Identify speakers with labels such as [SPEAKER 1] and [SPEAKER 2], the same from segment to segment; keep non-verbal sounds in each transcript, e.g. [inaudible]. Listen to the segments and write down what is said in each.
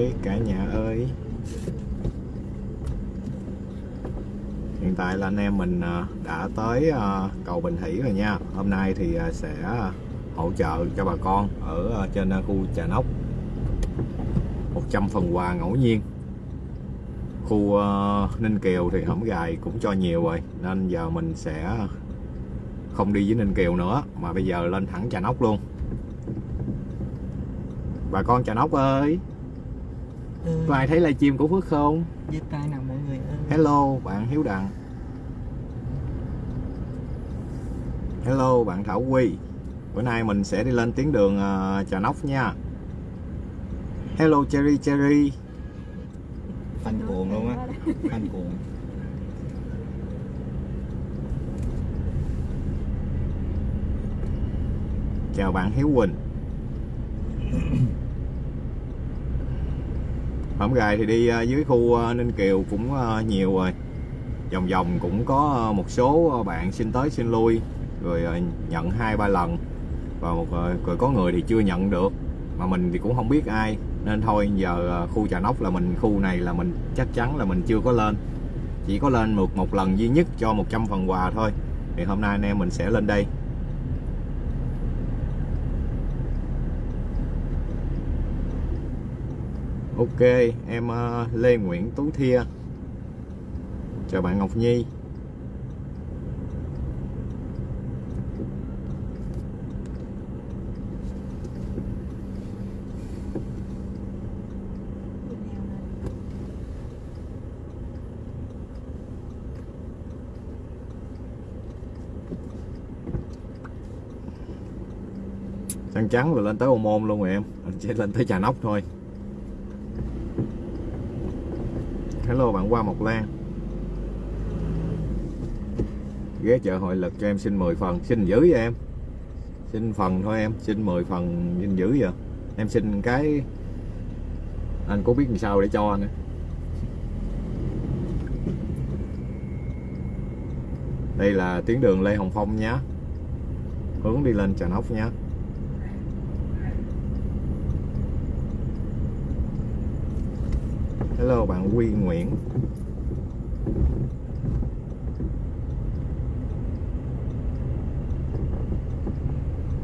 [SPEAKER 1] ơi cả nhà ơi. Hiện tại là anh em mình ờ, đã tới ờ, cầu Bình Thủy rồi nha. Hôm nay thì ờ, sẽ hỗ trợ cho bà con ở trên khu Trà Nóc. 100 phần quà ngẫu nhiên. Khu Ninh Kiều thì hổng gài cũng cho nhiều rồi, nên giờ mình sẽ không đi với Ninh Kiều nữa, mà bây giờ lên thẳng Trà Nóc luôn. Bà con Trà Nóc ơi!
[SPEAKER 2] Ừ,
[SPEAKER 1] có ai thấy livestream của Phước không?
[SPEAKER 2] Giơ tay nào mọi người ơi.
[SPEAKER 1] Hello bạn Hiếu Đặng. Hello bạn Thảo Quy. Bữa nay mình sẽ đi lên tuyến đường uh, Trà Nóc nha. Hello Cherry Cherry.
[SPEAKER 2] Phanh cuồng luôn á. Phanh cuồng.
[SPEAKER 1] Chào bạn Hiếu Quỳnh [laughs] Hôm gài thì đi ờ, dưới khu ờ, Ninh Kiều cũng ờ, nhiều rồi. Vòng vòng cũng có một số bạn xin tới xin lui Rồi nhận hai ba lần. Và một rồi có người thì chưa nhận được Mà mình thì cũng không biết ai. Nên thôi giờ khu Trà Nóc là mình khu này là mình chắc chắn là mình chưa có lên. Chỉ có lên một, một lần duy nhất cho 100 phần quà thôi. Thì hôm nay anh em mình sẽ lên đây. Ok, em ờ, Lê Nguyễn Tú Thia. Chào bạn Ngọc Nhi. Trăng trắng rồi lên tới Ô Môn luôn rồi em. Anh sẽ lên tới Trà Nóc thôi. Hello, bạn qua Mộc Lan. Ghé chợ hội lực cho em xin 10 phần. Xin giữ vậy em? Xin phần thôi em, Xin 10 phần xin giữ vậy Em xin cái Anh có biết làm sao để cho nữa Đây là tuyến đường Lê Hồng Phong nhé Hướng đi lên Trà Nóc nhé Hello, bạn Quy Nguyễn.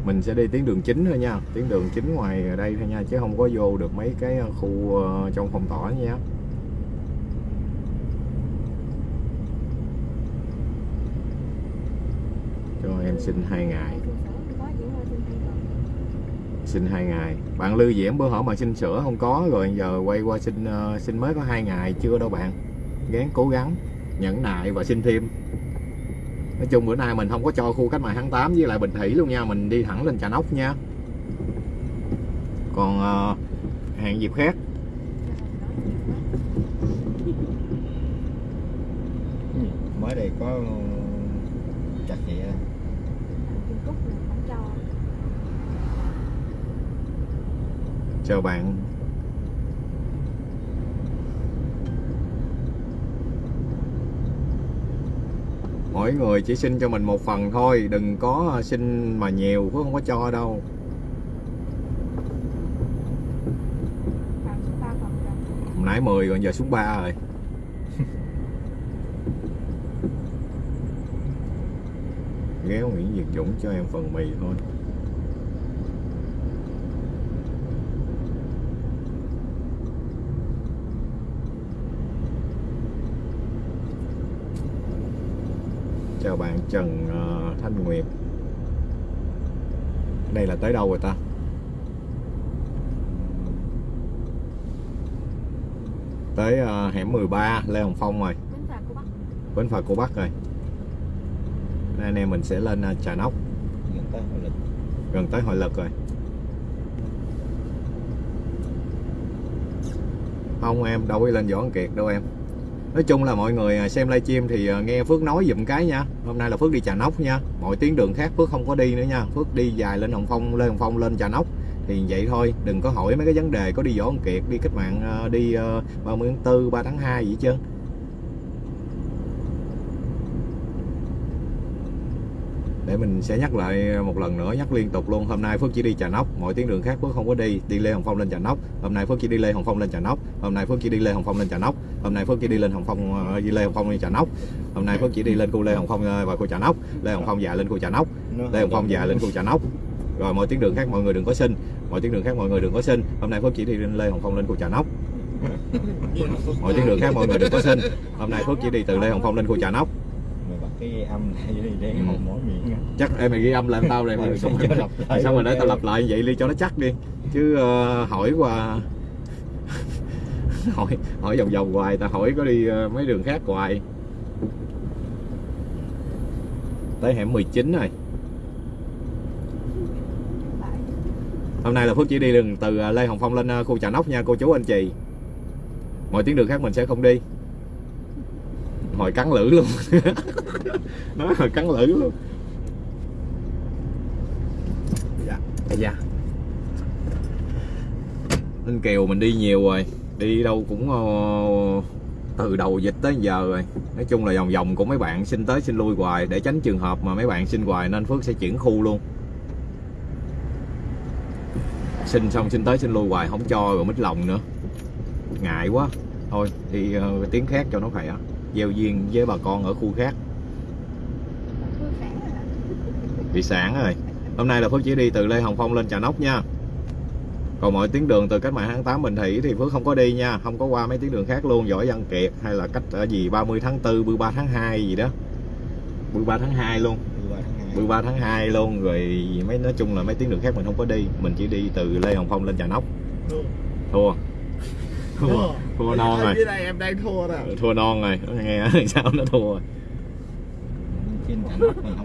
[SPEAKER 1] Mình sẽ đi tuyến đường chính thôi nha. Tuyến đường chính ngoài đây thôi nha, Chứ không có vô được mấy cái khu ờ, trong phòng tỏ nha. Cho em xin hai ngày xin hai ngày. Bạn lưu diễm bữa hổm mà xin sữa không có rồi giờ quay qua xin ờ, xin mới có hai ngày chưa đâu bạn. Gán cố gắng nhẫn nại và xin thêm. Nói chung bữa nay mình không có cho khu cách mạng tháng 8 với lại bình thủy luôn nha mình đi thẳng lên trà nóc nha. Còn ờ, hẹn dịp khác
[SPEAKER 2] mới đây có chặt vậy á.
[SPEAKER 1] chào bạn mỗi người chỉ xin cho mình một phần thôi, đừng có xin mà nhiều, cũng không có cho đâu. Hôm nãy 10 còn giờ xuống 3 rồi. [laughs] Ghé Nguyễn Việt Dũng cho em phần mì thôi chào bạn Trần ờ, Thanh Nguyệt. Đây là tới đâu rồi ta? Tới ờ, hẻm 13 Lê Hồng Phong rồi. Bến phà cô Bắc. Rồi. Nay anh em mình sẽ lên ờ, Trà Nóc.
[SPEAKER 2] Gần tới hội lực.
[SPEAKER 1] Gần tới hội lực rồi. Không em đâu có lên Võ Văn Kiệt đâu em nói chung là mọi người à, xem livestream thì à, nghe Phước nói dùm cái nha. Hôm nay là Phước đi Trà Nóc nha. Mọi tuyến đường khác Phước không có đi nữa nha. Phước đi dài lên Hồng Phong, lên Hồng Phong, lên Trà Nóc. Thì vậy thôi, đừng có hỏi mấy cái vấn đề, có đi Võ Văn Kiệt, đi cách mạng à, đi ờ, ba 30 tháng 4 3 tháng 2 gì hết trơn. Để mình sẽ nhắc lại một lần nữa nhắc liên tục luôn hôm nay Phước chỉ đi Trà Nóc mọi tuyến đường khác Phước không có đi đi Lê Hồng Phong lên Trà Nóc hôm nay Phước chỉ đi Lê Hồng Phong lên Trà Nóc hôm nay Phước chỉ đi Lê Hồng Phong lên Trà Nóc hôm nay Phước chỉ đi lên Hồng Phong ờ, đi Lê Hồng Phong lên Trà Nóc hôm nay Phước chỉ đi lên khu Lê Hồng Phong ờ, và khu Trà Nóc Lê Hồng Phong dạ lên khu Trà Nóc Lê Hồng Phong dạ lên khu Trà Nóc rồi mọi tuyến đường khác mọi người đừng có xin mọi tuyến đường khác mọi người đừng có xin hôm nay Phước chỉ đi lên Lê Hồng Phong lên khu Trà Nóc mọi tuyến đường khác mọi người đừng có xin hôm nay Phước chỉ đi từ Lê Hồng Phong lên khu Trà Nóc
[SPEAKER 2] Cái âm này đi để
[SPEAKER 1] Ừ.
[SPEAKER 2] hồn mỗi miệng
[SPEAKER 1] chắc em mày ghi âm lại tao này mày [laughs] xong rồi
[SPEAKER 2] lại.
[SPEAKER 1] xong rồi để tao lặp lại vậy đi cho nó chắc đi. Chứ ờ, hỏi qua [laughs] hỏi hỏi vòng vòng hoài tao hỏi có đi ờ, mấy đường khác hoài. Tới hẻm 19 rồi. Hôm nay là Phước chỉ đi đường từ ờ, Lê Hồng Phong lên khu Trà Nóc nha cô chú anh chị. Mọi tuyến đường khác mình sẽ không đi hồi cắn lưỡi luôn. [laughs] Nói hồi cắn lưỡi luôn. Dạ dạ Ninh Kiều mình đi nhiều rồi. Đi đâu cũng ờ, từ đầu dịch tới giờ rồi. Nói chung là vòng vòng của mấy bạn xin tới xin lui hoài để tránh trường hợp mà mấy bạn xin hoài nên Phước sẽ chuyển khu luôn. Xin xong xin tới xin lui hoài không cho rồi mít lòng nữa. Ngại quá. Thôi đi ờ, tiếng khác cho nó khỏe giao duyên với bà con ở khu khác. Bị sản rồi. Hôm nay là Phước chỉ đi từ Lê Hồng Phong lên Trà Nóc nha. Còn mọi tuyến đường từ cách mạng tháng 8 Bình Thủy thì Phước không có đi nha. Không có qua mấy tuyến đường khác luôn Giỏi Văn Kiệt hay là cách ở gì 30 tháng 4 13 tháng 2 gì đó. 13 tháng 2 luôn. 13 tháng 2 luôn, rồi mấy, nói chung là mấy tuyến đường khác mình không có đi. Mình chỉ đi từ Lê Hồng Phong lên Trà Nóc. Thua thua. Thua. Non rồi.
[SPEAKER 3] dưới đây em đang thua rồi
[SPEAKER 1] thua non rồi. Nghe [laughs] sao nó thua rồi.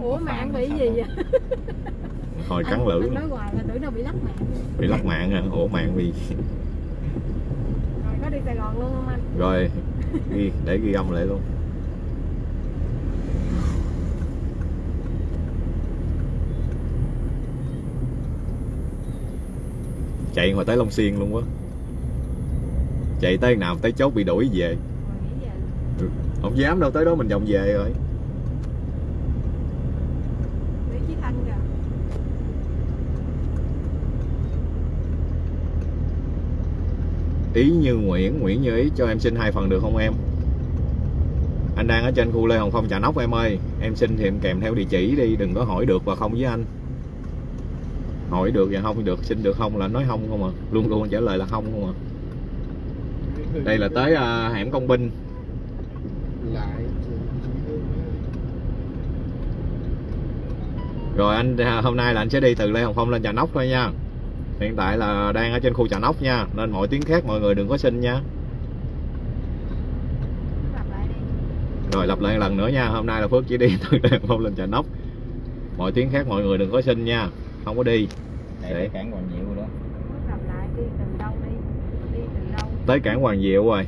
[SPEAKER 4] Ủa mạng bị gì vậy? [laughs]
[SPEAKER 1] hồi cắn lưỡi
[SPEAKER 4] nói hoài là tưởng đâu bị lắc mạng.
[SPEAKER 1] Bị lắc mạng hả ủa mạng bị
[SPEAKER 4] Rồi có đi Sài Gòn luôn không anh?
[SPEAKER 1] rồi. Ghi để ghi âm lại luôn. Chạy hồi tới Long Xuyên luôn quá chạy tới nào tới chốt bị đuổi về.
[SPEAKER 4] Về
[SPEAKER 1] không dám đâu tới đó mình vòng về rồi. Ý như Nguyễn Nguyễn như ý cho em xin hai phần được không em? Anh đang ở trên khu Lê Hồng Phong Trà Nóc em ơi. Em xin thì em kèm theo địa chỉ đi đừng có hỏi được và không với anh. Hỏi được và không được xin được không là nói không không à. Luôn luôn trả lời là không không à đây là tới à, hẻm công binh.
[SPEAKER 3] Lại.
[SPEAKER 1] Rồi anh à, hôm nay là anh sẽ đi từ Lê Hồng Phong lên Trà Nóc thôi nha. Hiện tại là đang ở trên khu Trà Nóc nha nên mọi tiếng khác mọi người đừng có xin nha. Rồi lặp lại lần nữa nha hôm nay là Phước chỉ đi [laughs] từ Lê Hồng Phong lên Trà Nóc. Mọi tiếng khác mọi người đừng có xin nha không có đi.
[SPEAKER 2] Để. cái cản Hoàng Diệu đó
[SPEAKER 4] Lặp lại đi từ đâu đi Đi từ đâu
[SPEAKER 1] tới cảng Hoàng Diệu rồi.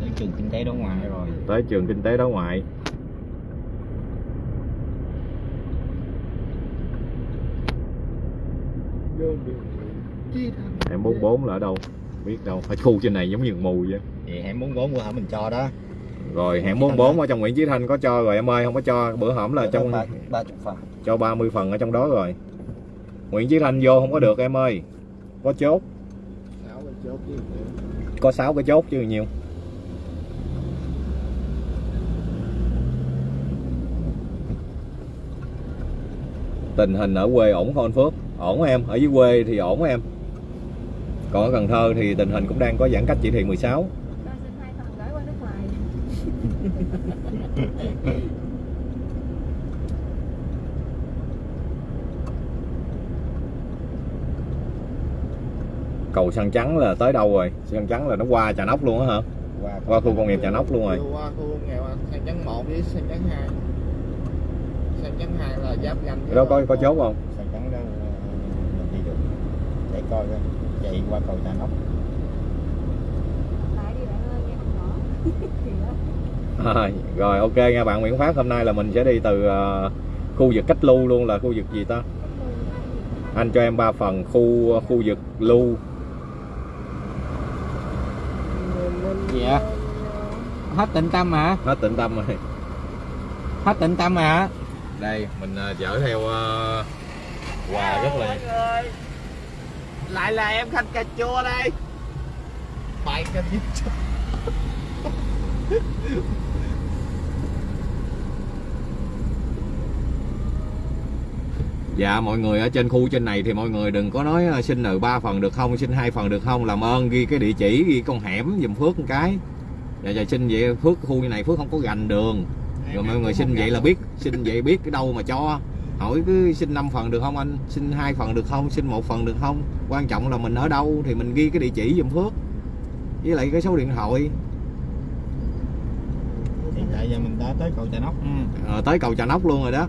[SPEAKER 2] Tới trường kinh tế đối ngoại rồi.
[SPEAKER 1] Tới trường kinh tế đối ngoại.
[SPEAKER 3] Thành
[SPEAKER 1] hẻm 44 là ở đâu? Biết đâu ở khu trên này giống như mù vậy.
[SPEAKER 2] Thì hẻm 44 của hả mình cho đó.
[SPEAKER 1] Rồi hẻm 44 ở trong Nguyễn Chí Thanh có cho rồi em ơi không có cho. Bữa hổm là trong
[SPEAKER 2] ba ba chục phần.
[SPEAKER 1] cho 30 phần ở trong đó rồi. Nguyễn Chí Thanh vô không có được em ơi. Có chốt
[SPEAKER 3] sáu cái chốt gì nữa
[SPEAKER 1] có 6 cái chốt chứ nhiều. Tình hình ở quê ổn không anh Phước? Ổn em? Ở dưới quê thì ổn em? Còn ở Cần Thơ thì tình hình cũng đang có giãn cách chỉ thị 16
[SPEAKER 4] Cho xin hai phần gửi qua nước ngoài [laughs]
[SPEAKER 1] cầu săn trắng là tới đâu rồi? Săn trắng là nó qua trà nóc luôn á hả?
[SPEAKER 2] Qua
[SPEAKER 1] qua khu công nghiệp trà nóc luôn rồi.
[SPEAKER 3] qua khu công nghiệp sang chấn 1 với sang chấn 2 sang chấn 2 là giáp ranh
[SPEAKER 1] đâu có có chốt không?
[SPEAKER 2] Sàn trắng đó ờ, mình đi được. Để coi coi. Chạy qua cầu Trà Nóc.
[SPEAKER 1] À, [laughs] rồi ok nha. Bạn Nguyễn Phát hôm nay là mình sẽ đi từ ờ, khu vực cách lưu luôn là khu vực gì ta? Anh cho em ba phần khu khu vực lưu
[SPEAKER 2] gì hết tịnh tâm hả?
[SPEAKER 1] Hết tịnh tâm rồi.
[SPEAKER 2] Hết tịnh tâm hả?
[SPEAKER 1] Đây mình ờ, chở theo ờ, quà rất là
[SPEAKER 3] mọi người lại là em khanh cà chua đây. Bài cà chua
[SPEAKER 1] Dạ mọi người ở trên khu trên này thì mọi người đừng có nói ờ, xin nợ 3 phần được không, xin hai phần được không, làm ơn ghi cái địa chỉ, ghi con hẻm giùm Phước một cái. Dạ dạ xin vậy Phước khu như này Phước không có gành đường. Rồi mọi người xin vậy là biết, xin vậy biết cái đâu mà cho. Hỏi cứ xin 5 phần được không anh, xin hai phần được không, xin một phần được không. Quan trọng là mình ở đâu thì mình ghi cái địa chỉ giùm Phước. Với lại cái số điện thoại
[SPEAKER 2] hiện tại giờ mình đã tới cầu Trà Nóc ha.
[SPEAKER 1] Ờ, tới cầu Trà Nóc luôn rồi đó.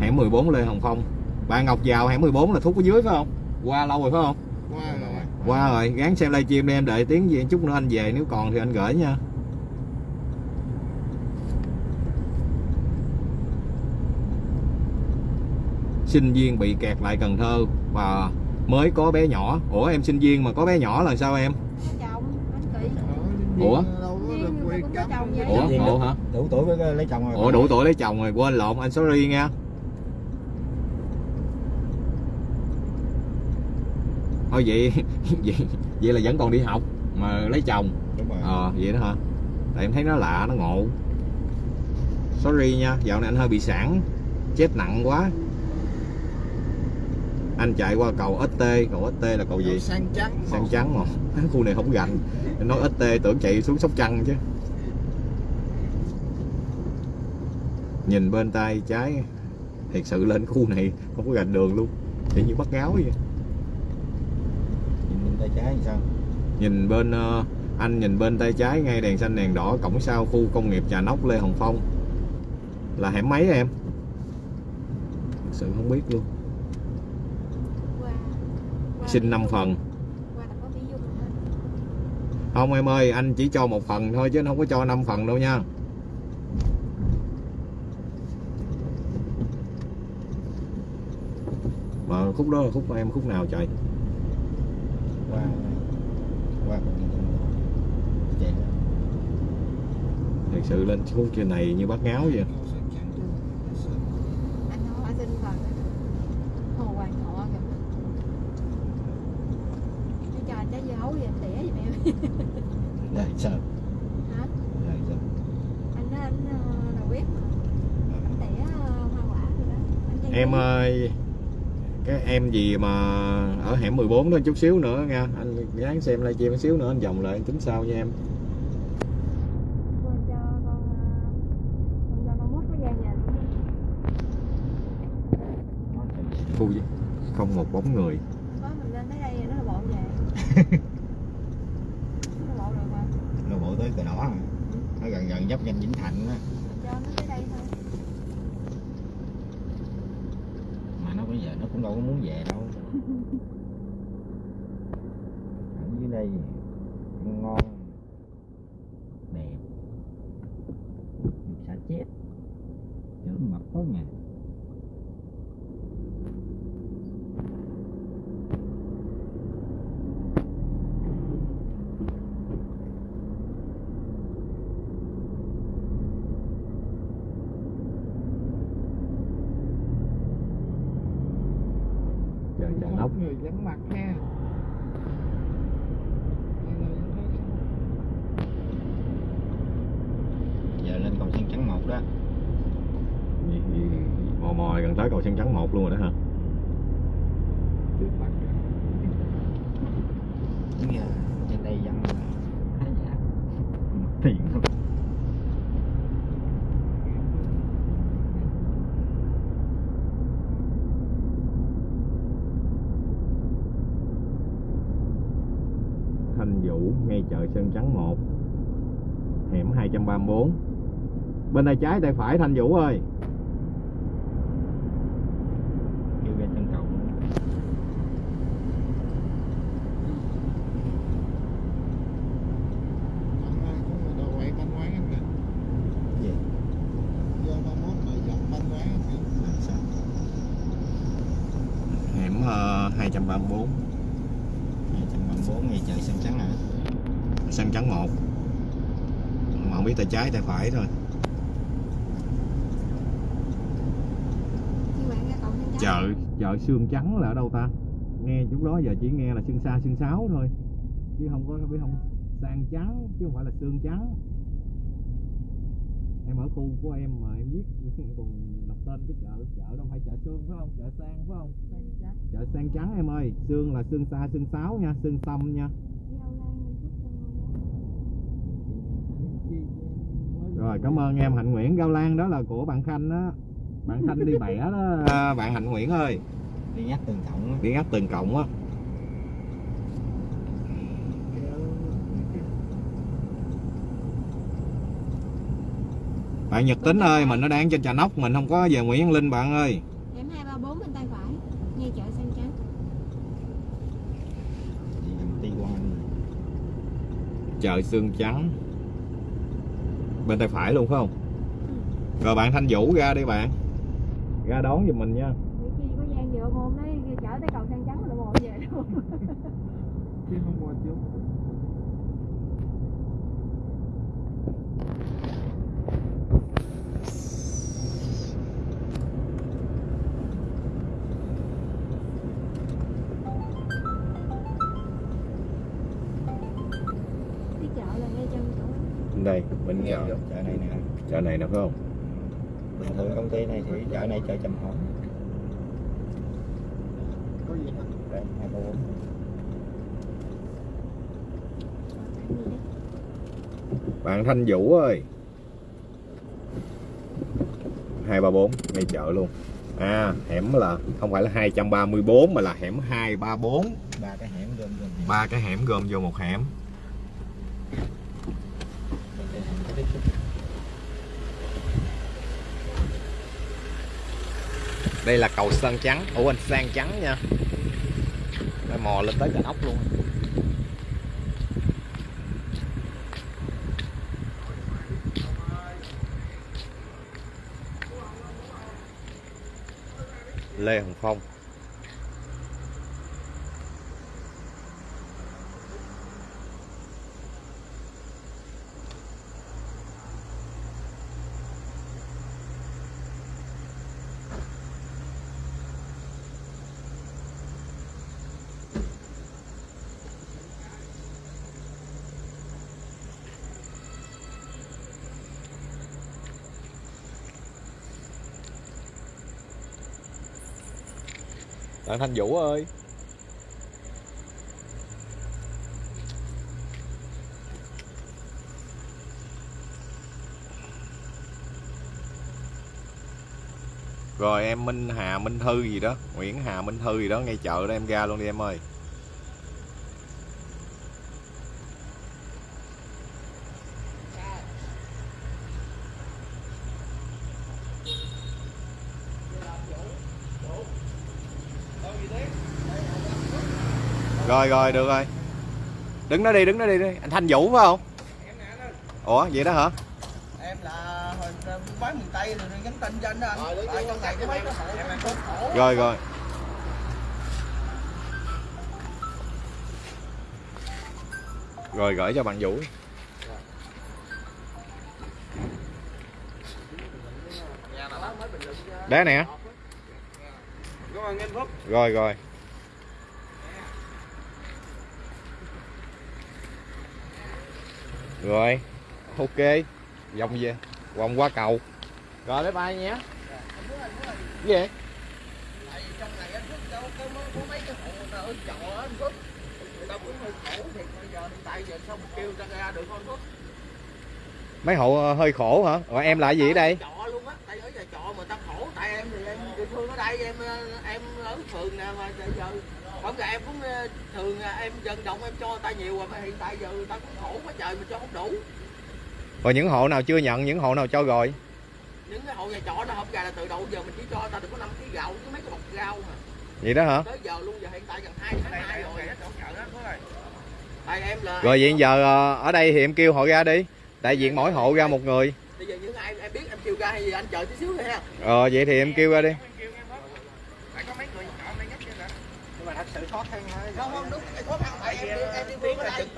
[SPEAKER 1] Hẻm 14 Lê Hồng Phong. Bạn Ngọc vào hẻm 14 là thúc ở dưới phải không? Qua lâu rồi phải không?
[SPEAKER 3] qua rồi
[SPEAKER 1] qua rồi gán xem livestream đi em đợi tiếng gì chút nữa anh về nếu còn thì anh gửi nha. Sinh viên bị kẹt lại Cần Thơ và mới có bé nhỏ. Ủa em sinh viên mà có bé nhỏ là sao em?
[SPEAKER 4] Chồng
[SPEAKER 1] Ủa? ủa? Ủa hả?
[SPEAKER 2] Đủ tuổi lấy chồng rồi.
[SPEAKER 1] Ủa đủ tuổi lấy chồng rồi quên lộn anh sorry nha thôi vậy [laughs] vậy vậy là vẫn còn đi học mà lấy chồng.
[SPEAKER 2] Đúng rồi.
[SPEAKER 1] Ờ vậy đó hả? Tại em thấy nó lạ nó ngộ. Sorry nha dạo này anh hơi bị sản chết nặng quá. Anh chạy qua cầu ST cầu ST là cầu gì?
[SPEAKER 3] Sang trắng
[SPEAKER 1] sang trắng mà khu này không gành Anh nói ST tưởng chạy xuống sóc trăng chứ. Nhìn bên tay trái thiệt sự lên khu này không có gành đường luôn. Chỉ như bắt ngáo vậy
[SPEAKER 2] trái thì sao?
[SPEAKER 1] Nhìn bên ờ, anh nhìn bên tay trái ngay đèn xanh đèn đỏ cổng sau khu công nghiệp Trà Nóc Lê Hồng Phong. Là hẻm mấy em? Thực sự không biết luôn.
[SPEAKER 4] Qua qua
[SPEAKER 1] xin
[SPEAKER 4] Mỹ
[SPEAKER 1] 5
[SPEAKER 4] Dung.
[SPEAKER 1] phần không em ơi anh chỉ cho một phần thôi chứ anh không có cho 5 phần đâu nha. Mà khúc đó là khúc của em khúc nào trời
[SPEAKER 2] qua. Qua cầu Trà chạy
[SPEAKER 1] thật sự lên xuống trên này như bắt ngáo vậy
[SPEAKER 4] Anh nói ở xin phần Hồ Hoàng Thọ kìa Nó cho anh trái dưa hấu gì anh tỉa giùm em
[SPEAKER 2] đây sao
[SPEAKER 4] Hả?
[SPEAKER 2] đây sao
[SPEAKER 4] Anh nói anh ờ, đầu bếp mà Anh tỉa ờ, hoa quả rồi đó Anh chay
[SPEAKER 1] em
[SPEAKER 4] dưa.
[SPEAKER 1] ơi cái em gì mà ở hẻm 14 đó chút xíu nữa nha. Anh gắng xem livestream chút xíu nữa anh vòng lại anh tính sau nha em? Khu gì? không một bóng người.
[SPEAKER 4] Nó bộ [laughs]
[SPEAKER 2] tới cờ đỏ nó gần gần giáp danh Vĩnh Thạnh á.
[SPEAKER 4] Cho nó tới đây thôi
[SPEAKER 2] mà nó bây giờ nó cũng đâu có muốn về đâu. Ở dưới đây ngon, đẹp. Được xả chết. Chứ mập tốt nhà
[SPEAKER 1] chờ trà nóc
[SPEAKER 3] người vắng mặt ha
[SPEAKER 2] giờ lên cầu sen trắng một đó
[SPEAKER 1] gì, gì, mò mò gần tới cầu sen trắng một luôn rồi đó hả
[SPEAKER 3] trước mặt
[SPEAKER 2] Đúng giờ trên đây dân là khá giả tiền lắm
[SPEAKER 1] Thanh Vũ ngay chợ Sơn Trắng 1 hẻm 234 bên tay trái tay phải Thanh Vũ ơi
[SPEAKER 2] kêu ra chân cầu
[SPEAKER 3] anh ơi có người đồ quậy bánh quán anh kìa
[SPEAKER 2] gì
[SPEAKER 3] do ba mốt người dọn bánh quán anh kìa
[SPEAKER 2] làm sao
[SPEAKER 1] hẻm uh, 234
[SPEAKER 2] hai trăm ba bốn ngày trời xanh trắng à
[SPEAKER 1] Sơn Trắng 1 mà không biết tay trái tay phải thôi chợ xương trắng là ở đâu ta? Nghe chút đó giờ chỉ nghe là xương xa xương sáo thôi. Chứ không có biết không? Sang trắng chứ không phải là xương trắng. Em ở khu của em mà em biết [laughs] còn đọc tên cái chợ chợ đâu phải chợ xương phải không? Chợ sang phải không? Chợ sang trắng em ơi. Xương là xương xa xương sáo nha xương tâm nha. Rồi cảm ơn em hạnh nguyễn. Gao lan đó là của bạn khanh đó bạn khanh đi bẻ đó. [laughs] Bạn hạnh nguyễn ơi
[SPEAKER 2] đi nhắc từng cộng á.
[SPEAKER 1] đi ngắt từng cộng á. Bạn Nhật Tính ơi mình nó đang trên trà nóc mình không có về Nguyễn Văn Linh bạn ơi.
[SPEAKER 4] Em 234 bên tay phải. Ngay chợ xanh trắng
[SPEAKER 1] chợ xương trắng. Bên tay phải luôn phải không? Rồi bạn Thanh Vũ ra đi bạn. Ra đón giùm mình nha
[SPEAKER 4] Nguyễn Chi có gian vừa hôm đấy chở tới cầu xanh trắng rồi bộ về luôn. [laughs]
[SPEAKER 3] Chứ không qua chú
[SPEAKER 4] Đi chợ là ngay chân chỗ đó.
[SPEAKER 1] Đây bên chợ
[SPEAKER 2] chợ này nè.
[SPEAKER 1] Chợ này nè phải không?
[SPEAKER 2] Bình thường công ty này thì chợ này chợ trầm hổm
[SPEAKER 3] có
[SPEAKER 4] đấy
[SPEAKER 1] bạn Thanh Vũ ơi. hai ba bốn ngay chợ luôn. À hẻm là không phải là 234 mà là hẻm 234
[SPEAKER 2] ba cái hẻm gom hẻm.
[SPEAKER 1] ba cái hẻm gom vô một hẻm.
[SPEAKER 2] Đây
[SPEAKER 1] là cầu sơn trắng ủa anh sang trắng nha đây mò lên tới cả ốc luôn. Lê Hồng Phong. Bạn Thanh Vũ ơi. Rồi em Minh Hà Minh Thư gì đó, Nguyễn Hà Minh Thư gì đó, ngay chợ đó em ra luôn đi em ơi. Rồi rồi được rồi. Đứng đó đi đứng đó đi, đi. Anh Thanh Vũ phải không? Ủa vậy đó hả?
[SPEAKER 3] Em là hồi bán miền tây rồi nhắn tin cho anh đó anh. Tại trong này có mấy cái hộ em khốn khổ
[SPEAKER 1] Rồi rồi. Rồi gửi cho bạn Vũ. Đá nè.
[SPEAKER 3] Cảm ơn anh Phúc.
[SPEAKER 1] Rồi rồi Rồi. Ok. Vòng về. Vòng qua cầu. Rồi bye bye nhé Cái gì?
[SPEAKER 3] Có mấy cái hộ hơi khổ
[SPEAKER 1] ờ, hơi khổ hả? Rồi em là gì ở đây?
[SPEAKER 3] Trọ luôn á tại ở nhà trọ mà ta khổ tại em thì em địa phương ở đây em ờ, em ở phường nè mà giờ không giờ em cũng ờ, thường ờ, em vận động em cho người ta nhiều rồi mà hiện tại giờ người ta cũng khổ quá trời mà cho không đủ.
[SPEAKER 1] Rồi những hộ nào chưa nhận Những hộ nào cho rồi?
[SPEAKER 3] Những cái hộ nhà trọ nó không gà là từ đầu giờ mình chỉ cho người ta được có 5 kg gạo với mấy cái bọc rau mà.
[SPEAKER 1] Vậy đó hả?
[SPEAKER 3] Tới giờ luôn giờ hiện tại gần hai tháng hai rồi. Tại em là
[SPEAKER 1] Rồi vậy giờ ờ, ở đây thì em kêu họ ra đi. Đại diện mỗi hộ ra một người.
[SPEAKER 3] Bây giờ những ai em biết em kêu ra hay gì anh chờ tí xíu thôi ha.
[SPEAKER 1] Ờ vậy thì em kêu ra đi
[SPEAKER 2] nhưng mà thật sự khó khăn thôi
[SPEAKER 3] không không đúng cái khó khăn tại em đi em đi viên ở đây.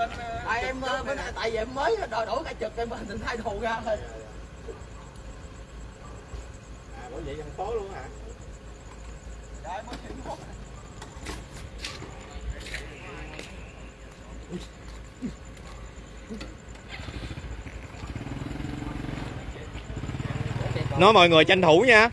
[SPEAKER 3] tại em ờ, bên tại vì em mới đòi đổi cả trực em định thay đồ ra thôi.
[SPEAKER 2] Bởi vậy thành phố luôn hả?
[SPEAKER 3] Rồi mới chịu mốt.
[SPEAKER 1] nói mọi người tranh thủ nha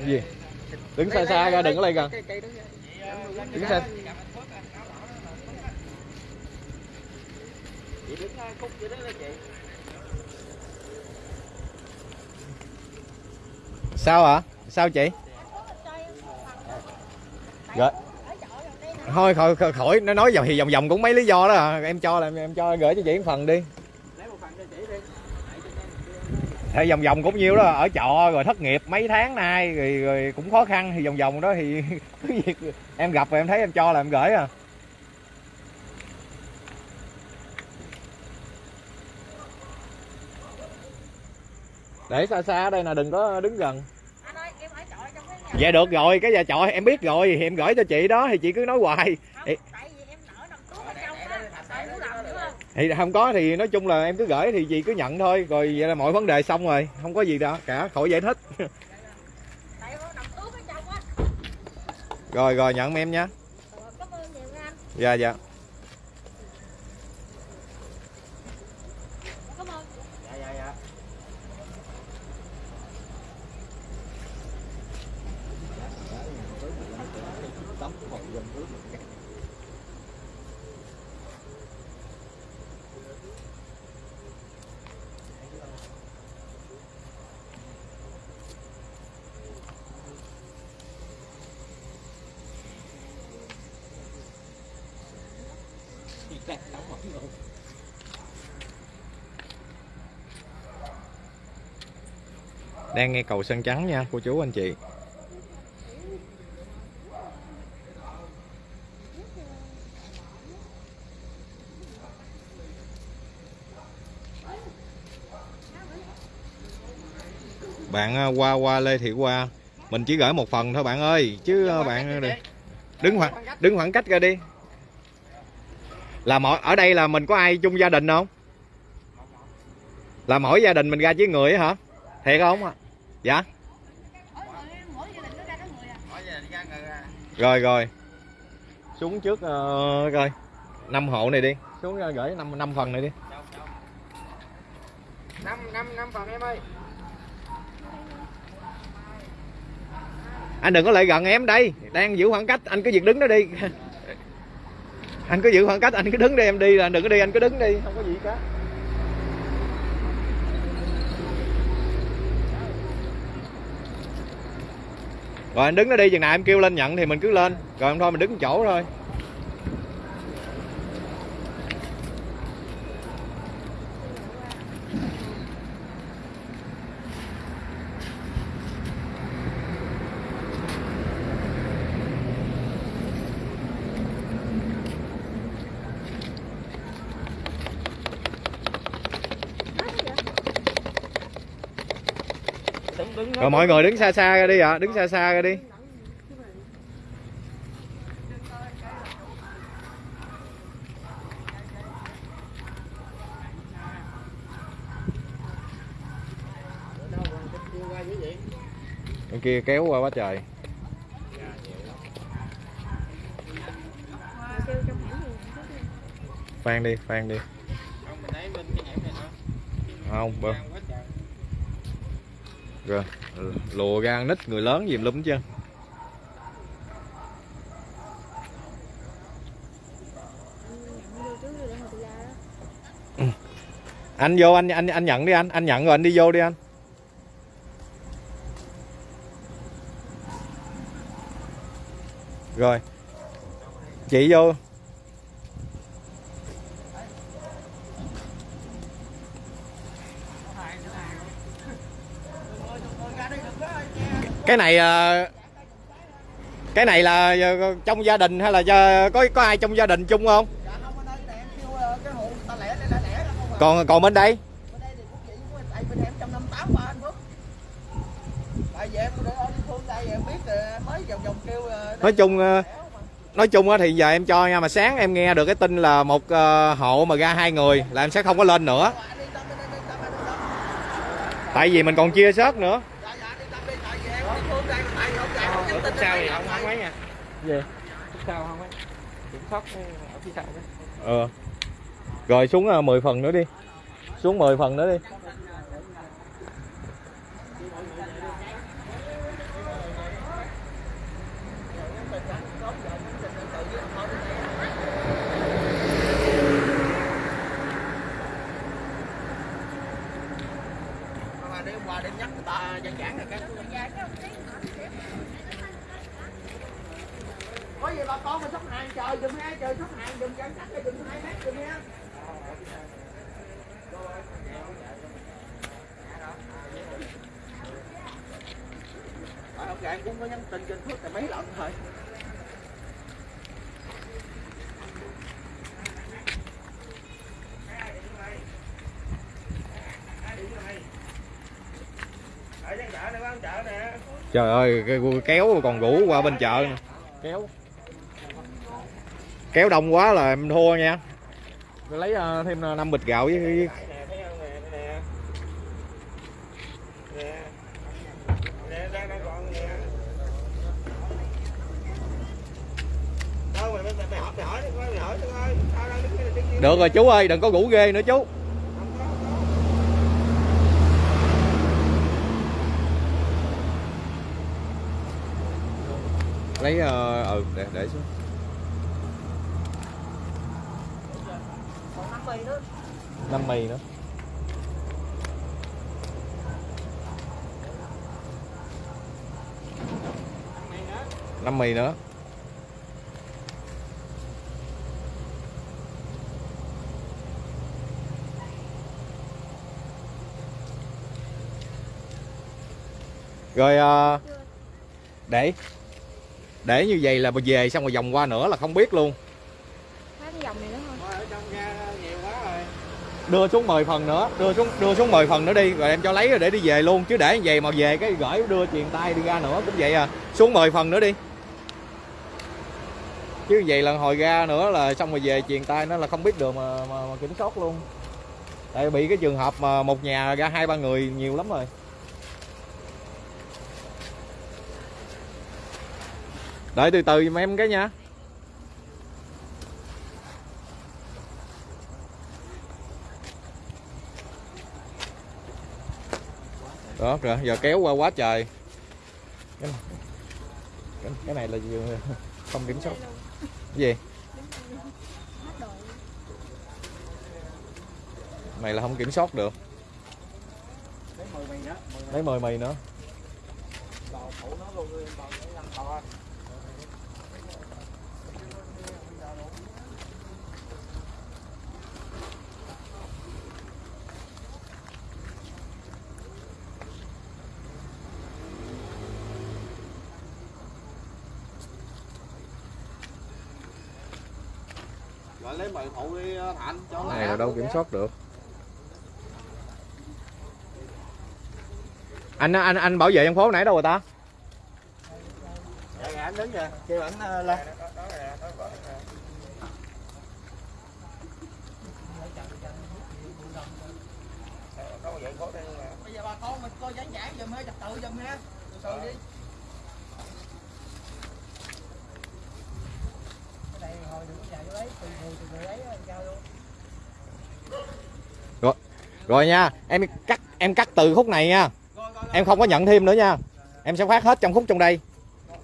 [SPEAKER 1] Cái gì đứng xa xa ra đừng có lại gần đứng xa
[SPEAKER 3] Chị đứng khúc vậy đó chị.
[SPEAKER 1] sao hả à? sao chị rồi thôi khỏi, khỏi nó nói vòng thì vòng vòng cũng mấy lý do đó à. em cho là em, em cho gửi cho chị một phần đi
[SPEAKER 3] Lấy một phần cho chị đi
[SPEAKER 1] thì vòng vòng cũng nhiêu đó ở trọ rồi thất nghiệp mấy tháng nay rồi, rồi cũng khó khăn thì vòng vòng đó thì [laughs] việc em gặp rồi em thấy em cho là em gửi à. Để xa xa ở đây nè đừng có đứng gần.
[SPEAKER 4] Ơi
[SPEAKER 1] dạ được rồi cái nhà trọ em biết rồi thì em gửi cho chị đó thì chị cứ nói hoài
[SPEAKER 4] không
[SPEAKER 1] Ê.
[SPEAKER 4] tại vì em nở nằm cứu ở trong á tại muốn làm nữa không
[SPEAKER 1] thì không có thì nói chung là em cứ gửi thì chị cứ nhận thôi. Rồi vậy là mọi vấn đề xong rồi. Không có gì đâu cả khỏi giải thích. [laughs] Rồi rồi nhận em
[SPEAKER 4] anh.
[SPEAKER 1] Dạ dạ đang nghe cầu sân trắng nha, cô chú anh chị. Bạn ờ, qua qua lê thị qua mình chỉ gửi một phần thôi bạn ơi, chứ ờ, bạn ờ, đừng- đứng khoảng đứng khoảng cách ra đi là mỗi ở đây là mình có ai chung gia đình không? Là mỗi gia đình mình ra với người hả? Thiệt không? Dạ? Rồi rồi. Xuống trước uh, coi. Năm hộ này đi. Xuống uh, gửi năm năm phần này đi.
[SPEAKER 3] Năm năm năm phần em ơi.
[SPEAKER 1] anh đừng có lại gần em đây. Đang giữ khoảng cách anh cứ việc đứng đó đi [laughs] anh cứ giữ khoảng cách, anh cứ đứng đi, em đi là đừng có đi, anh cứ đứng đi. Không có gì cả rồi anh đứng nó đi, chừng nào em kêu lên nhận thì mình cứ lên. Rồi thôi, mình đứng một chỗ thôi
[SPEAKER 3] Đứng đứng
[SPEAKER 1] rồi, mọi người đứng xa xa ra đi ạ, đứng xa xa ra đi. Bên kia kéo qua quá trời. Phan đi phan đi.
[SPEAKER 3] Không mình lấy bên cái hẻm này nữa.
[SPEAKER 1] không bơ
[SPEAKER 3] Đang quá trời
[SPEAKER 1] rồi lùa ra nít người lớn gì lúm chứ
[SPEAKER 4] anh vô,
[SPEAKER 1] anh anh anh nhận đi anh anh nhận rồi anh đi vô đi anh. Rồi, chị vô
[SPEAKER 3] Ra đây đừng có che
[SPEAKER 1] cái này ờ, cái này là ờ, trong gia đình hay là có có ai trong gia đình chung không? Còn còn bên đây? Nói chung ờ, nói chung á thì giờ em cho nha, mà sáng em nghe được cái tin là một hộ mà ra hai người là em sẽ không có lên nữa. Tại vì mình còn chia sớt nữa
[SPEAKER 3] dạ dạ đi tâm đi tại vì em ở địa phương đây tại vì ông già không nhắn tin
[SPEAKER 2] sao
[SPEAKER 3] đến
[SPEAKER 2] thì
[SPEAKER 3] đây
[SPEAKER 2] không không
[SPEAKER 3] rồi.
[SPEAKER 2] mấy nha
[SPEAKER 1] gì
[SPEAKER 2] sau không ấy? Kiểm soát ở phía sau đó
[SPEAKER 1] ờ. Rồi xuống ờ, 10 phần nữa đi. Xuống 10 phần nữa đi.
[SPEAKER 3] Qua đêm nhắc người ta giảng giảng rồi cái có gì bà con mà sắp hàng chờ dùm ha chờ sắp hàng dùm giãn cách dùm hai mét dùm ha Rồi, ông gạn cũng có nhắn tin trên phước là mấy lần thôi.
[SPEAKER 1] Trời ơi cái kéo còn rủ qua bên chợ kéo kéo đông quá là em thua nha. Tôi lấy ờ, thêm ờ, năm bịch gạo với, được rồi chú ơi đừng có rủ ghê nữa chú. Lấy ờ ừ để để xuống
[SPEAKER 3] còn năm mì nữa
[SPEAKER 1] năm mì nữa. Năm mì nữa. Rồi à, để để như vậy là về xong rồi vòng qua nữa là không biết luôn
[SPEAKER 4] Hết cái dòng này nữa thôi
[SPEAKER 2] Thôi ở trong ra nhiều quá rồi
[SPEAKER 1] đưa xuống 10 phần nữa đưa xuống đưa xuống 10 phần nữa đi rồi em cho lấy rồi để đi về luôn. Chứ để như vậy mà về cái gửi đưa truyền tay đi ra nữa cũng vậy à. Xuống 10 phần nữa đi. Chứ vậy là hồi ra nữa là xong rồi về truyền tay nó là không biết được mà, mà, mà kiểm soát luôn. Tại bị cái trường hợp mà một nhà ra hai ba người nhiều lắm rồi. Đợi từ từ giùm em cái nha. Đó rồi giờ kéo qua quá trời. Cái, cái, cái này là gì? không kiểm soát. Gì?
[SPEAKER 4] Mày
[SPEAKER 1] này là không kiểm soát được.
[SPEAKER 2] Lấy mười mì nữa.
[SPEAKER 1] Lấy mười mì nữa
[SPEAKER 2] bò phụ nó luôn bò để làm to
[SPEAKER 3] rồi lấy mì phụ đi ờ, thạnh cho
[SPEAKER 1] này là đâu kiểm soát được. Anh anh anh bảo vệ dân phố nãy đâu rồi ta?
[SPEAKER 3] Dạ dạ anh đứng kìa kêu ảnh ờ, lên bây giờ bà con mình coi giảng giảng giùm ha trật tự giùm ha từ từ đi cái này hồi đừng có dài vô lấy từ người từ người lấy giao luôn
[SPEAKER 1] rồi nha, em cắt em cắt từ khúc này nha. Em không có nhận thêm nữa nha. Em sẽ phát hết trong khúc trong đây.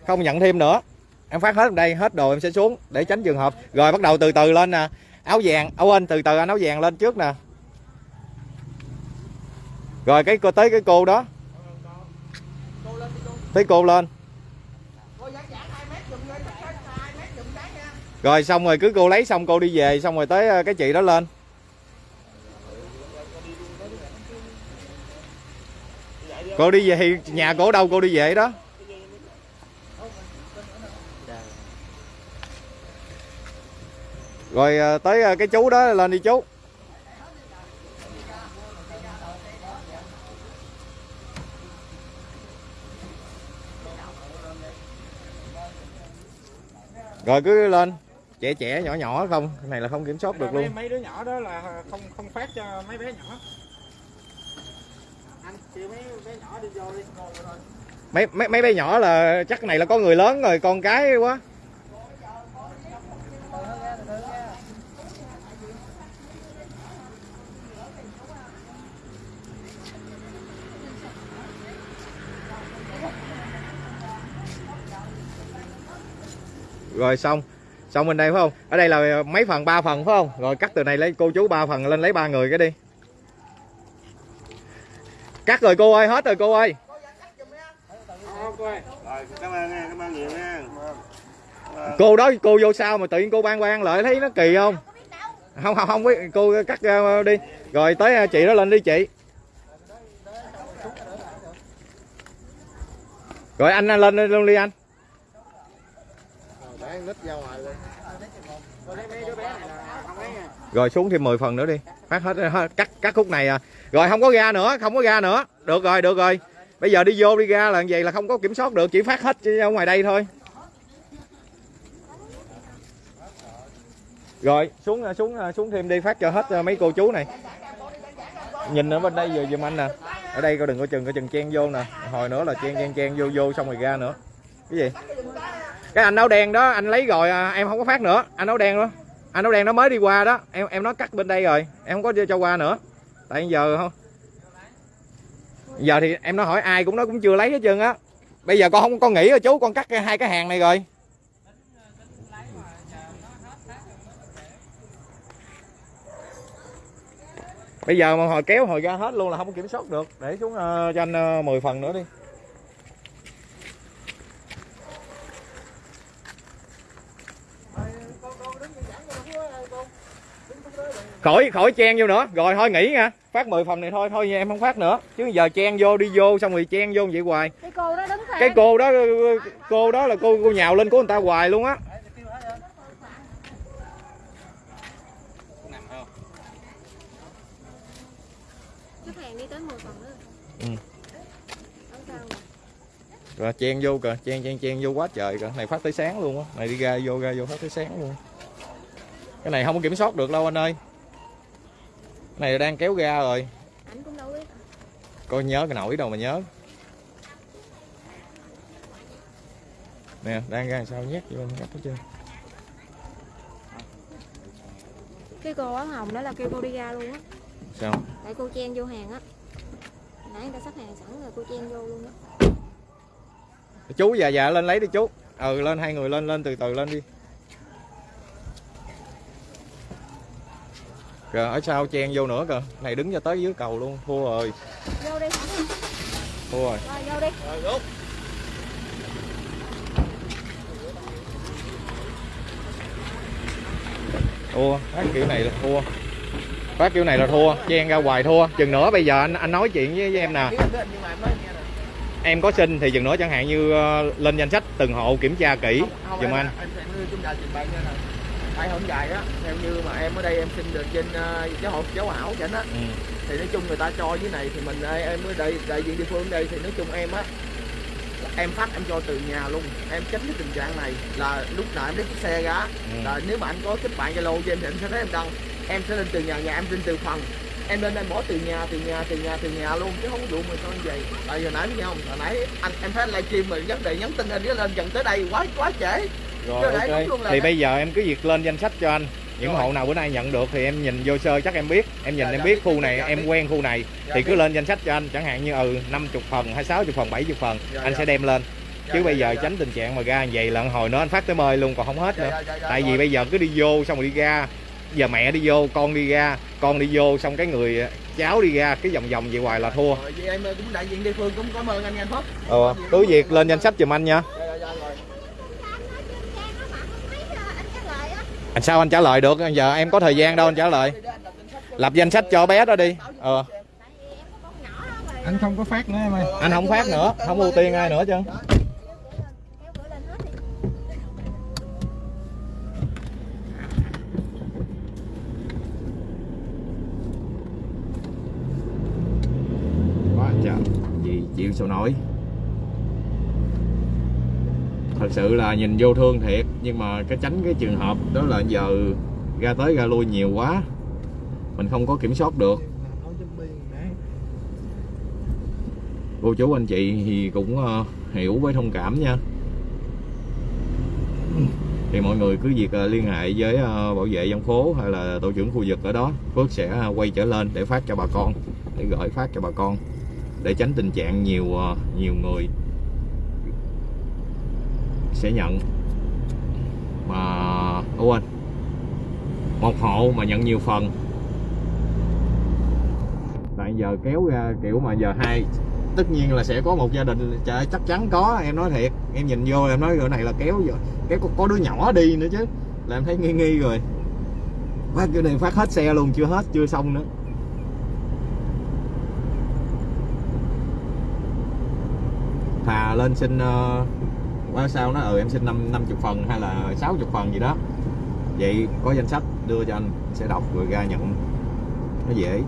[SPEAKER 1] Không nhận thêm nữa. Em phát hết trong đây, hết đồ em sẽ xuống để tránh trường hợp. Rồi bắt đầu từ từ lên nè. Áo vàng, áo anh từ từ anh áo vàng lên trước nè. Rồi cái cô, tới cái cô đó.
[SPEAKER 3] Cô
[SPEAKER 1] tới cô lên. Rồi xong rồi cứ cô lấy xong cô đi về, xong rồi tới ờ, cái chị đó lên. cô đi về nhà cổ đâu cô đi về đó. Rồi ờ, tới ờ, cái chú đó lên đi chú. Rồi, cứ lên. Trẻ trẻ, nhỏ nhỏ không? Cái này là không kiểm soát được luôn.
[SPEAKER 5] Mấy đứa nhỏ đó là không không phát cho mấy bé nhỏ mấy
[SPEAKER 1] mấy mấy mấy bé nhỏ là chắc này là có người lớn rồi, con cái quá. Rồi xong xong bên đây phải không? Ở đây là mấy phần, ba phần phải không? Rồi cắt từ này lấy, cô chú ba phần lên lấy ba người cái đi cắt rồi cô ơi hết rồi cô ơi.
[SPEAKER 5] Cô ơi
[SPEAKER 2] cảm ơn nha cảm ơn nhiều nha
[SPEAKER 1] cô đó cô vô sao mà tự nhiên cô ban quan lại thấy nó kỳ không? Không không không biết cô cắt ra đi. Rồi tới à, chị đó lên đi chị. Rồi anh lên luôn đi anh.
[SPEAKER 2] Để anh nít ra ngoài luôn.
[SPEAKER 5] Tôi thấy mấy đứa bé này là không lấy nha
[SPEAKER 1] rồi xuống thêm 10 phần nữa đi. Phát hết, hết cắt cắt khúc này à. Rồi không có ga nữa không có ga nữa. Được rồi được rồi. Bây giờ đi vô đi ra là vậy là không có kiểm soát được chỉ phát hết ở ngoài đây thôi. Rồi xuống xuống xuống thêm đi phát cho hết à, mấy cô chú này. Nhìn ở bên đây vừa giùm anh nè. Ở đây coi đừng có chừng coi chừng chen vô nè. Hồi nữa là chen chen chen vô vô xong rồi ra nữa. Cái gì? Cái anh áo đen đó anh lấy rồi à, em không có phát nữa. Anh áo đen đó anh nó đen nó mới đi qua đó. Em em nó cắt bên đây rồi. Em không có cho qua nữa. Tại giờ không? Giờ thì em nó hỏi ai cũng nó cũng chưa lấy hết trơn á. Bây giờ con không con nghĩ rồi chú con cắt hai cái hàng này rồi. Bây giờ mà hồi kéo hồi ra hết luôn là không kiểm soát được. Để xuống uh, cho anh ờ, uh, 10 phần nữa đi. Khỏi khỏi chen vô nữa. Rồi thôi nghỉ nha. Phát 10 phần này thôi thôi em không phát nữa. Chứ giờ chen vô đi vô xong rồi chen vô vậy hoài.
[SPEAKER 4] Cái cô đó đứng
[SPEAKER 1] cái cô đó cô đó là cô cô nhào lên của người ta hoài luôn á.
[SPEAKER 4] Khách hàng đi tới 10 phần nữa.
[SPEAKER 1] Ừ. Rồi chen vô kìa. Chen chen chen vô quá trời kìa. Này phát tới sáng luôn á. Này đi ra vô ra vô phát tới sáng luôn. Cái này không có kiểm soát được đâu anh ơi cái này đang kéo ra rồi.
[SPEAKER 4] Ảnh cũng đâu biết.
[SPEAKER 1] Coi nhớ cái nổi đâu mà nhớ. Nè đang ra sao nhét vô cắt hết trơn
[SPEAKER 4] cái cô áo hồng đó là kêu cô đi ra luôn á.
[SPEAKER 1] Sao?
[SPEAKER 4] Tại cô chen vô hàng á. Nãy người ta sắp hàng sẵn rồi cô chen vô luôn á.
[SPEAKER 1] Chú già già lên lấy đi chú. Ừ lên hai người lên lên từ từ lên đi kìa ở sau chen vô nữa kìa. Này đứng cho tới dưới cầu luôn. Thua rồi.
[SPEAKER 4] Vô đi.
[SPEAKER 1] Thua rồi.
[SPEAKER 4] Rồi vô đi.
[SPEAKER 1] Thua. Phát kiểu này là thua. Phát kiểu này là thua. Chen ra hoài thua. Chừng nữa bây giờ anh anh nói chuyện với, với em nè.
[SPEAKER 3] Em
[SPEAKER 1] có xin thì chừng nữa chẳng hạn như ờ, lên danh sách từng hộ kiểm tra kỹ.
[SPEAKER 3] Không, không,
[SPEAKER 1] giùm
[SPEAKER 3] em,
[SPEAKER 1] anh
[SPEAKER 3] em, em, em, chúng ta trình bày nha nè tại hôm dài á. Theo như mà em ở đây em xin được trên uh, giáo hội giáo ảo chẳng á.
[SPEAKER 1] Ừ.
[SPEAKER 3] thì nói chung người ta cho dưới này thì mình em ở đây đại diện địa phương đây thì nói chung em á em phát em cho từ nhà luôn. Em tránh cái tình trạng này là lúc nào em lấy chiếc xe ra
[SPEAKER 1] Ừ.
[SPEAKER 3] là nếu mà anh có kết bạn zalo cho em thì anh sẽ thấy em đăng em sẽ lên từ nhà nhà em lên từ phần em lên em bỏ từ nhà từ nhà từ nhà từ nhà luôn chứ không có vụ mà sao như vậy? Tại giờ nãy biết không? Hồi nãy anh em thấy livestream mà vấn đề nhắn tin anh lên dần tới đây quá quá trễ
[SPEAKER 1] rồi ok. thì bây giờ em cứ việc lên danh sách cho anh. Những
[SPEAKER 3] Rồi.
[SPEAKER 1] hộ nào bữa nay nhận được thì em nhìn vô sơ chắc em biết. Em nhìn
[SPEAKER 3] Dạ,
[SPEAKER 1] em
[SPEAKER 3] dạ,
[SPEAKER 1] biết khu
[SPEAKER 3] dạ,
[SPEAKER 1] này
[SPEAKER 3] dạ,
[SPEAKER 1] em
[SPEAKER 3] biết.
[SPEAKER 1] quen khu này.
[SPEAKER 3] Dạ,
[SPEAKER 1] thì cứ
[SPEAKER 3] biết.
[SPEAKER 1] lên danh sách cho anh. Chẳng hạn như ừ 50 phần hay 60 phần 70 phần
[SPEAKER 3] Dạ,
[SPEAKER 1] anh
[SPEAKER 3] dạ.
[SPEAKER 1] sẽ đem lên.
[SPEAKER 3] Dạ,
[SPEAKER 1] chứ
[SPEAKER 3] dạ,
[SPEAKER 1] bây giờ
[SPEAKER 3] dạ.
[SPEAKER 1] tránh tình trạng mà ra vậy là hồi nữa anh phát tới mời luôn còn không hết
[SPEAKER 3] Dạ,
[SPEAKER 1] nữa.
[SPEAKER 3] dạ, dạ, dạ,
[SPEAKER 1] tại vì bây giờ cứ đi vô xong rồi đi ra. Giờ mẹ đi vô con đi ra. Con đi vô xong cái người cháu đi ra cái vòng vòng vậy hoài là thua.
[SPEAKER 3] Em cũng đại diện địa phương cũng cảm ơn anh anh Phúc.
[SPEAKER 1] Ờ cứ việc lên danh sách giùm anh nha anh sao anh trả lời được? Giờ em có thời gian đâu anh trả lời. Lập danh sách cho bé đó đi. Ờ.
[SPEAKER 5] Anh không có phát nữa em ơi.
[SPEAKER 1] Anh không phát nữa. Không ưu tiên ai nữa chứ.
[SPEAKER 4] Quá trời. Gì
[SPEAKER 1] chịu sao nổi? Thật sự là nhìn vô thương thiệt. Nhưng mà cái tránh cái trường hợp đó là giờ ra tới ra lui nhiều quá. Mình không có kiểm soát được. Cô chú anh chị thì cũng ờ, hiểu với thông cảm nha. Thì mọi người cứ việc ờ, liên hệ với ờ, bảo vệ dân phố hay là tổ trưởng khu vực ở đó. Phước sẽ quay trở lên để phát cho bà con, để gửi phát cho bà con, để tránh tình trạng nhiều nhiều người sẽ nhận. Mà quên. Một hộ mà nhận nhiều phần. Tại giờ kéo ra kiểu mà giờ hai tất nhiên là sẽ có một gia đình chắc chắn có em nói thiệt. Em nhìn vô em nói rồi này là kéo rồi kéo có, có đứa nhỏ đi nữa chứ. Là em thấy nghi nghi rồi. Phát cái này phát hết xe luôn chưa hết chưa xong nữa. Thà lên xin uh, qua sao nó ừ em xin năm năm chục phần hay là sáu chục phần gì đó. Vậy có danh sách đưa cho anh sẽ đọc rồi ra nhận. Nó dễ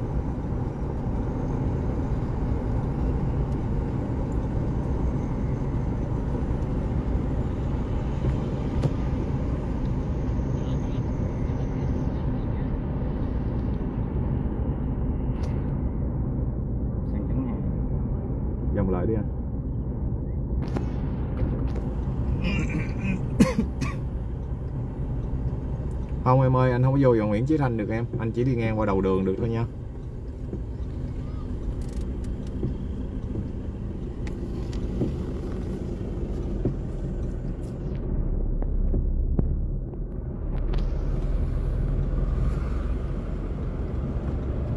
[SPEAKER 2] Sang trắng hàng.
[SPEAKER 1] dòng lại đi anh không em ơi anh không có vô vào Nguyễn Chí Thanh được em anh chỉ đi ngang qua đầu đường được thôi nha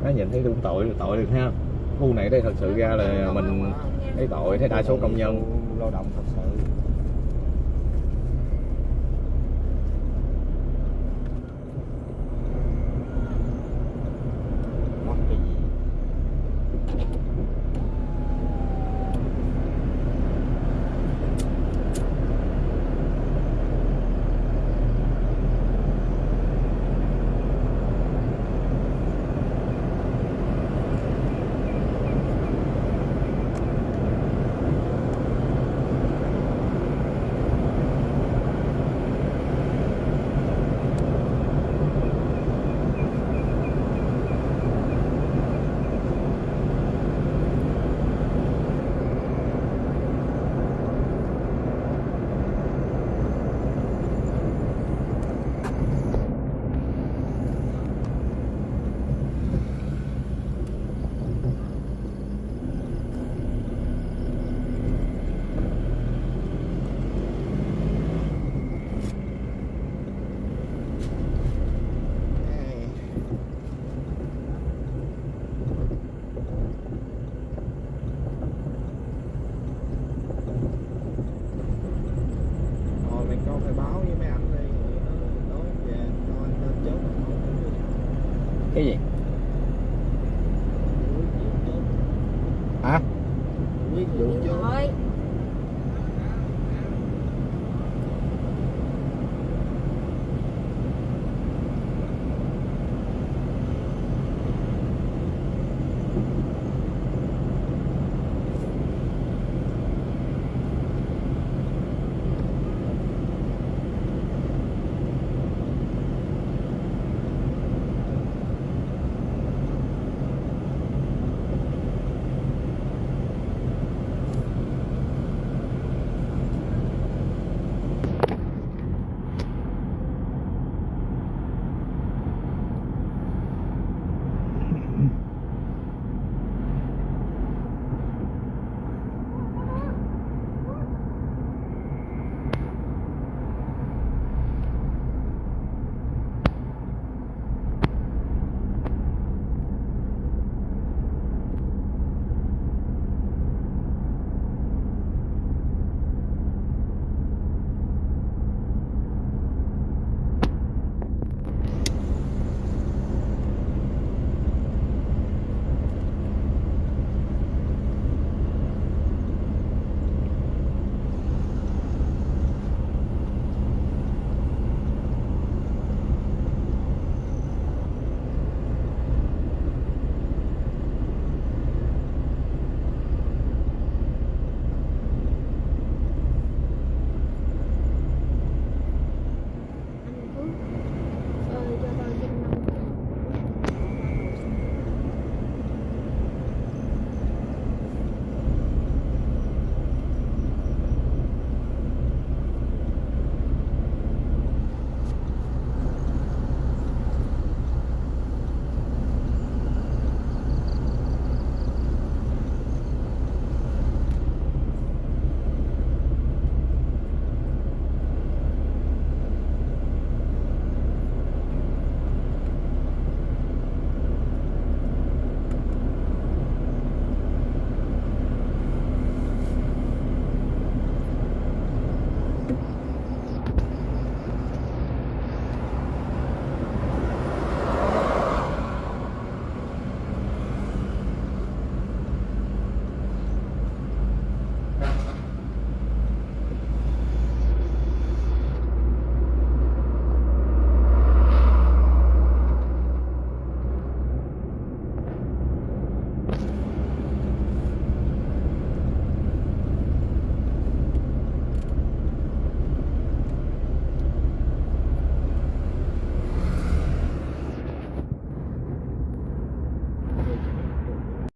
[SPEAKER 1] Đó, nhìn thấy đúng tội tội được ha khu này đây thật sự ra là mình thấy tội thấy đa số công nhân
[SPEAKER 2] lao động thật sự